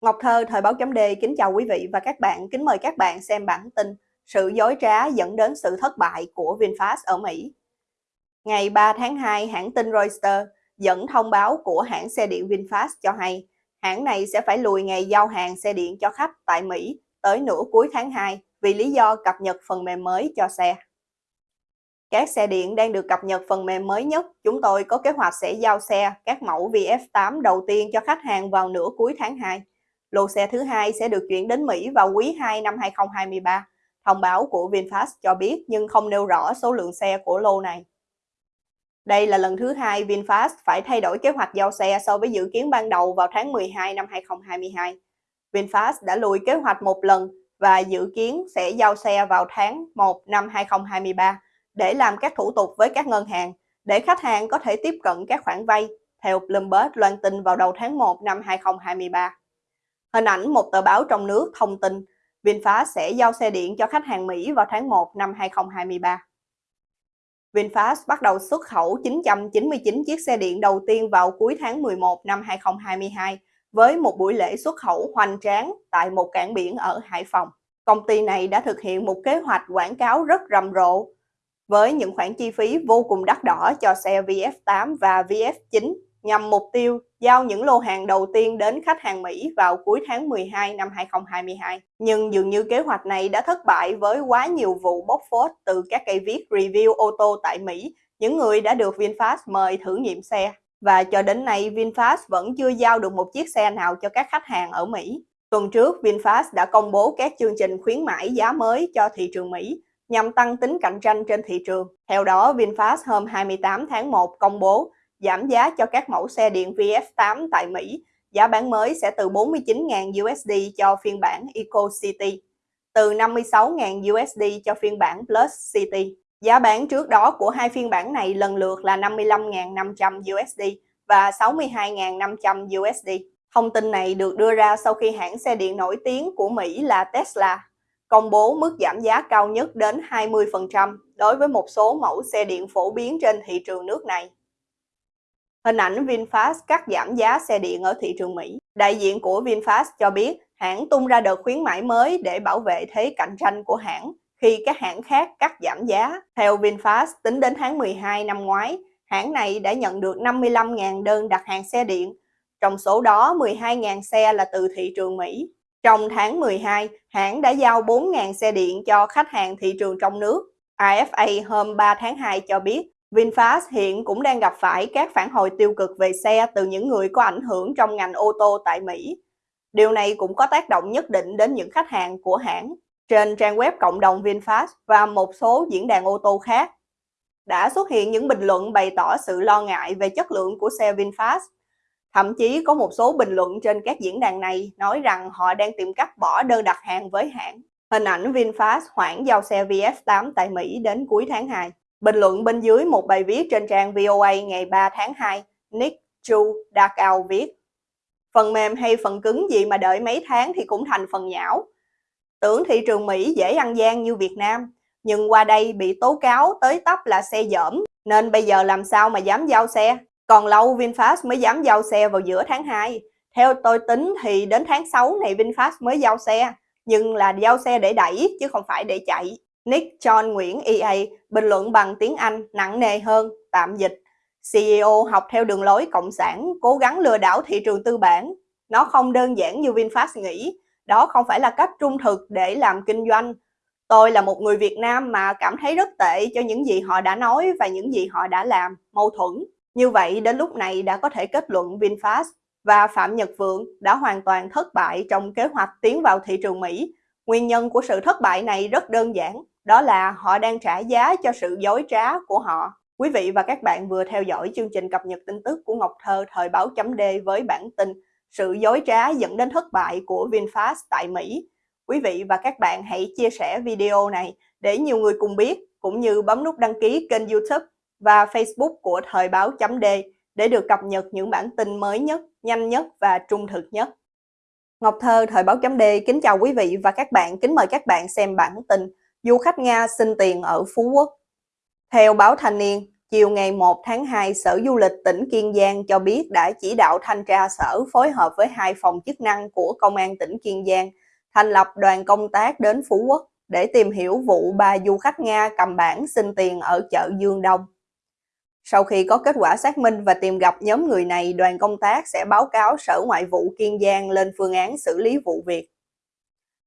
Ngọc Thơ, Thời báo chấm D kính chào quý vị và các bạn, kính mời các bạn xem bản tin Sự dối trá dẫn đến sự thất bại của VinFast ở Mỹ. Ngày 3 tháng 2, hãng tin Reuters dẫn thông báo của hãng xe điện VinFast cho hay hãng này sẽ phải lùi ngày giao hàng xe điện cho khách tại Mỹ tới nửa cuối tháng 2 vì lý do cập nhật phần mềm mới cho xe. Các xe điện đang được cập nhật phần mềm mới nhất. Chúng tôi có kế hoạch sẽ giao xe các mẫu VF8 đầu tiên cho khách hàng vào nửa cuối tháng 2. Lô xe thứ hai sẽ được chuyển đến Mỹ vào quý 2 năm 2023. Thông báo của VinFast cho biết nhưng không nêu rõ số lượng xe của lô này. Đây là lần thứ hai VinFast phải thay đổi kế hoạch giao xe so với dự kiến ban đầu vào tháng 12 năm 2022. VinFast đã lùi kế hoạch một lần và dự kiến sẽ giao xe vào tháng 1 năm 2023 để làm các thủ tục với các ngân hàng để khách hàng có thể tiếp cận các khoản vay, theo Bloomberg loan tin vào đầu tháng 1 năm 2023. Hình ảnh một tờ báo trong nước thông tin, VinFast sẽ giao xe điện cho khách hàng Mỹ vào tháng 1 năm 2023. VinFast bắt đầu xuất khẩu 999 chiếc xe điện đầu tiên vào cuối tháng 11 năm 2022 với một buổi lễ xuất khẩu hoành tráng tại một cảng biển ở Hải Phòng. Công ty này đã thực hiện một kế hoạch quảng cáo rất rầm rộ, với những khoản chi phí vô cùng đắt đỏ cho xe VF8 và VF9 nhằm mục tiêu giao những lô hàng đầu tiên đến khách hàng Mỹ vào cuối tháng 12 năm 2022. Nhưng dường như kế hoạch này đã thất bại với quá nhiều vụ bóc phốt từ các cây viết review ô tô tại Mỹ, những người đã được VinFast mời thử nghiệm xe. Và cho đến nay, VinFast vẫn chưa giao được một chiếc xe nào cho các khách hàng ở Mỹ. Tuần trước, VinFast đã công bố các chương trình khuyến mãi giá mới cho thị trường Mỹ nhằm tăng tính cạnh tranh trên thị trường. Theo đó, VinFast hôm 28 tháng 1 công bố giảm giá cho các mẫu xe điện VF8 tại Mỹ. Giá bán mới sẽ từ 49.000 USD cho phiên bản Eco City, từ 56.000 USD cho phiên bản Plus City. Giá bán trước đó của hai phiên bản này lần lượt là 55.500 USD và 62.500 USD. Thông tin này được đưa ra sau khi hãng xe điện nổi tiếng của Mỹ là Tesla công bố mức giảm giá cao nhất đến 20% đối với một số mẫu xe điện phổ biến trên thị trường nước này. Hình ảnh VinFast cắt giảm giá xe điện ở thị trường Mỹ. Đại diện của VinFast cho biết hãng tung ra đợt khuyến mãi mới để bảo vệ thế cạnh tranh của hãng khi các hãng khác cắt giảm giá. Theo VinFast, tính đến tháng 12 năm ngoái, hãng này đã nhận được 55.000 đơn đặt hàng xe điện, trong số đó 12.000 xe là từ thị trường Mỹ. Trong tháng 12, hãng đã giao 4.000 xe điện cho khách hàng thị trường trong nước. AFA hôm 3 tháng 2 cho biết VinFast hiện cũng đang gặp phải các phản hồi tiêu cực về xe từ những người có ảnh hưởng trong ngành ô tô tại Mỹ. Điều này cũng có tác động nhất định đến những khách hàng của hãng. Trên trang web cộng đồng VinFast và một số diễn đàn ô tô khác, đã xuất hiện những bình luận bày tỏ sự lo ngại về chất lượng của xe VinFast. Thậm chí có một số bình luận trên các diễn đàn này nói rằng họ đang tìm cách bỏ đơn đặt hàng với hãng. Hình ảnh VinFast hoãn giao xe VF8 tại Mỹ đến cuối tháng 2. Bình luận bên dưới một bài viết trên trang VOA ngày 3 tháng 2, Nick Chu Dakao viết Phần mềm hay phần cứng gì mà đợi mấy tháng thì cũng thành phần nhão. Tưởng thị trường Mỹ dễ ăn gian như Việt Nam, nhưng qua đây bị tố cáo tới tấp là xe dởm, nên bây giờ làm sao mà dám giao xe. Còn lâu VinFast mới dám giao xe vào giữa tháng 2. Theo tôi tính thì đến tháng 6 này VinFast mới giao xe, nhưng là giao xe để đẩy chứ không phải để chạy. Nick John Nguyễn EA bình luận bằng tiếng Anh nặng nề hơn, tạm dịch. CEO học theo đường lối cộng sản, cố gắng lừa đảo thị trường tư bản. Nó không đơn giản như VinFast nghĩ, đó không phải là cách trung thực để làm kinh doanh. Tôi là một người Việt Nam mà cảm thấy rất tệ cho những gì họ đã nói và những gì họ đã làm, mâu thuẫn. Như vậy đến lúc này đã có thể kết luận VinFast và Phạm Nhật Vượng đã hoàn toàn thất bại trong kế hoạch tiến vào thị trường Mỹ. Nguyên nhân của sự thất bại này rất đơn giản, đó là họ đang trả giá cho sự dối trá của họ. Quý vị và các bạn vừa theo dõi chương trình cập nhật tin tức của Ngọc Thơ thời báo chấm D với bản tin Sự dối trá dẫn đến thất bại của VinFast tại Mỹ. Quý vị và các bạn hãy chia sẻ video này để nhiều người cùng biết, cũng như bấm nút đăng ký kênh youtube và Facebook của thời báo chấm D để được cập nhật những bản tin mới nhất, nhanh nhất và trung thực nhất. Ngọc Thơ, Thời báo chấm D kính chào quý vị và các bạn, kính mời các bạn xem bản tin Du khách Nga xin tiền ở Phú Quốc. Theo báo Thanh niên, chiều ngày 1 tháng 2, Sở Du lịch tỉnh Kiên Giang cho biết đã chỉ đạo thanh tra sở phối hợp với hai phòng chức năng của Công an tỉnh Kiên Giang thành lập đoàn công tác đến Phú Quốc để tìm hiểu vụ ba du khách Nga cầm bản xin tiền ở chợ Dương Đông. Sau khi có kết quả xác minh và tìm gặp nhóm người này, đoàn công tác sẽ báo cáo Sở Ngoại vụ Kiên Giang lên phương án xử lý vụ việc.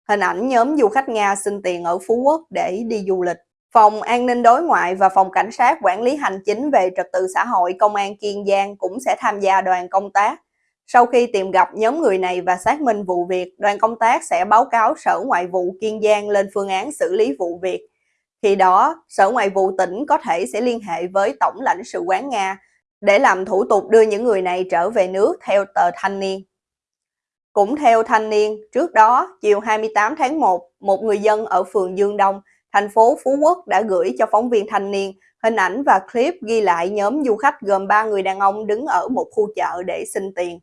Hình ảnh nhóm du khách Nga xin tiền ở Phú Quốc để đi du lịch. Phòng An ninh đối ngoại và Phòng Cảnh sát Quản lý Hành chính về trật tự xã hội Công an Kiên Giang cũng sẽ tham gia đoàn công tác. Sau khi tìm gặp nhóm người này và xác minh vụ việc, đoàn công tác sẽ báo cáo Sở Ngoại vụ Kiên Giang lên phương án xử lý vụ việc. Khi đó, Sở Ngoại vụ tỉnh có thể sẽ liên hệ với Tổng lãnh sự quán Nga để làm thủ tục đưa những người này trở về nước theo tờ Thanh niên. Cũng theo Thanh niên, trước đó, chiều 28 tháng 1, một người dân ở phường Dương Đông, thành phố Phú Quốc đã gửi cho phóng viên thanh niên hình ảnh và clip ghi lại nhóm du khách gồm 3 người đàn ông đứng ở một khu chợ để xin tiền.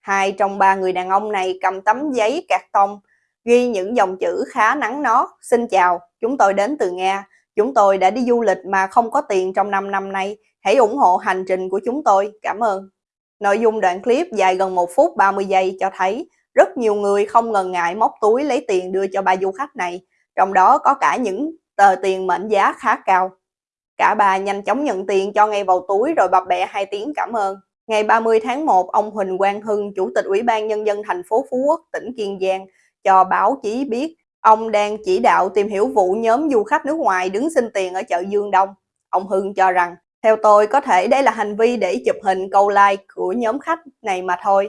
Hai trong ba người đàn ông này cầm tấm giấy cạc tông, ghi những dòng chữ khá nắng nó. Xin chào, chúng tôi đến từ Nga. Chúng tôi đã đi du lịch mà không có tiền trong 5 năm nay. Hãy ủng hộ hành trình của chúng tôi. Cảm ơn. Nội dung đoạn clip dài gần 1 phút 30 giây cho thấy rất nhiều người không ngần ngại móc túi lấy tiền đưa cho ba du khách này, trong đó có cả những tờ tiền mệnh giá khá cao. Cả bà nhanh chóng nhận tiền cho ngay vào túi rồi bập bẹ hai tiếng cảm ơn. Ngày 30 tháng 1, ông Huỳnh Quang Hưng, Chủ tịch Ủy ban Nhân dân thành phố Phú Quốc, tỉnh Kiên Giang, cho báo chí biết ông đang chỉ đạo tìm hiểu vụ nhóm du khách nước ngoài đứng xin tiền ở chợ Dương Đông. Ông Hưng cho rằng, theo tôi có thể đây là hành vi để chụp hình câu like của nhóm khách này mà thôi.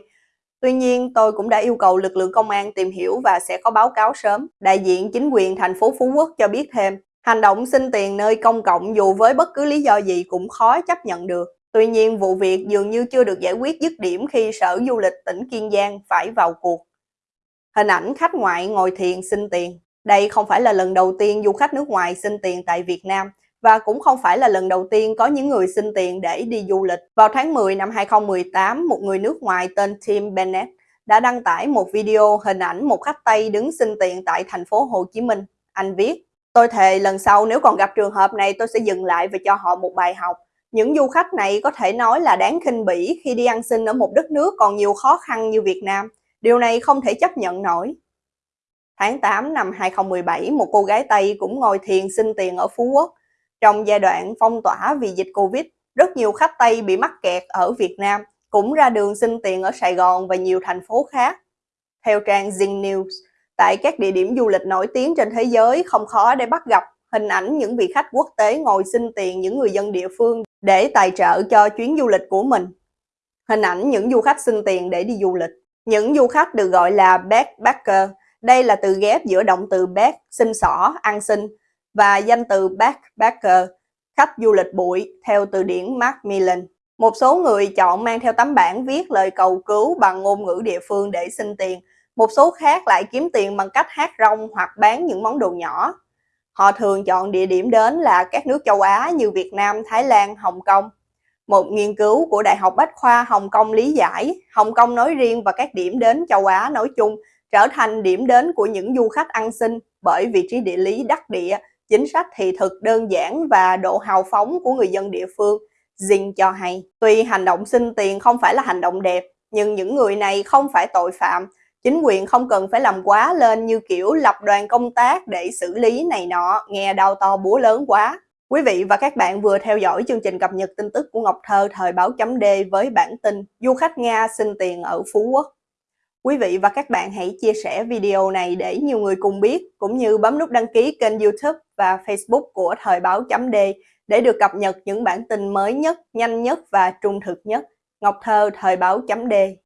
Tuy nhiên, tôi cũng đã yêu cầu lực lượng công an tìm hiểu và sẽ có báo cáo sớm. Đại diện chính quyền thành phố Phú Quốc cho biết thêm, hành động xin tiền nơi công cộng dù với bất cứ lý do gì cũng khó chấp nhận được. Tuy nhiên, vụ việc dường như chưa được giải quyết dứt điểm khi Sở Du lịch tỉnh Kiên Giang phải vào cuộc. Hình ảnh khách ngoại ngồi thiền xin tiền. Đây không phải là lần đầu tiên du khách nước ngoài xin tiền tại Việt Nam và cũng không phải là lần đầu tiên có những người xin tiền để đi du lịch. Vào tháng 10 năm 2018, một người nước ngoài tên Tim Bennett đã đăng tải một video hình ảnh một khách Tây đứng xin tiền tại thành phố Hồ Chí Minh. Anh viết, tôi thề lần sau nếu còn gặp trường hợp này tôi sẽ dừng lại và cho họ một bài học. Những du khách này có thể nói là đáng khinh bỉ khi đi ăn xin ở một đất nước còn nhiều khó khăn như Việt Nam. Điều này không thể chấp nhận nổi. Tháng 8 năm 2017, một cô gái Tây cũng ngồi thiền xin tiền ở Phú Quốc. Trong giai đoạn phong tỏa vì dịch Covid, rất nhiều khách Tây bị mắc kẹt ở Việt Nam, cũng ra đường xin tiền ở Sài Gòn và nhiều thành phố khác. Theo trang Zing News, tại các địa điểm du lịch nổi tiếng trên thế giới không khó để bắt gặp hình ảnh những vị khách quốc tế ngồi xin tiền những người dân địa phương để tài trợ cho chuyến du lịch của mình. Hình ảnh những du khách xin tiền để đi du lịch. Những du khách được gọi là backpacker. Đây là từ ghép giữa động từ back, xin xỏ, ăn xin và danh từ backpacker, khách du lịch bụi, theo từ điển Macmillan. Một số người chọn mang theo tấm bảng viết lời cầu cứu bằng ngôn ngữ địa phương để xin tiền. Một số khác lại kiếm tiền bằng cách hát rong hoặc bán những món đồ nhỏ. Họ thường chọn địa điểm đến là các nước châu Á như Việt Nam, Thái Lan, Hồng Kông. Một nghiên cứu của Đại học Bách khoa Hồng Kông lý giải, Hồng Kông nói riêng và các điểm đến châu Á nói chung trở thành điểm đến của những du khách ăn xin bởi vị trí địa lý đắc địa, chính sách thị thực đơn giản và độ hào phóng của người dân địa phương. dinh cho hay, tuy hành động xin tiền không phải là hành động đẹp, nhưng những người này không phải tội phạm, Chính quyền không cần phải làm quá lên như kiểu lập đoàn công tác để xử lý này nọ, nghe đau to búa lớn quá. Quý vị và các bạn vừa theo dõi chương trình cập nhật tin tức của Ngọc Thơ thời báo chấm D với bản tin Du khách Nga xin tiền ở Phú Quốc. Quý vị và các bạn hãy chia sẻ video này để nhiều người cùng biết, cũng như bấm nút đăng ký kênh youtube và facebook của thời báo chấm D để được cập nhật những bản tin mới nhất, nhanh nhất và trung thực nhất. Ngọc Thơ thời báo chấm D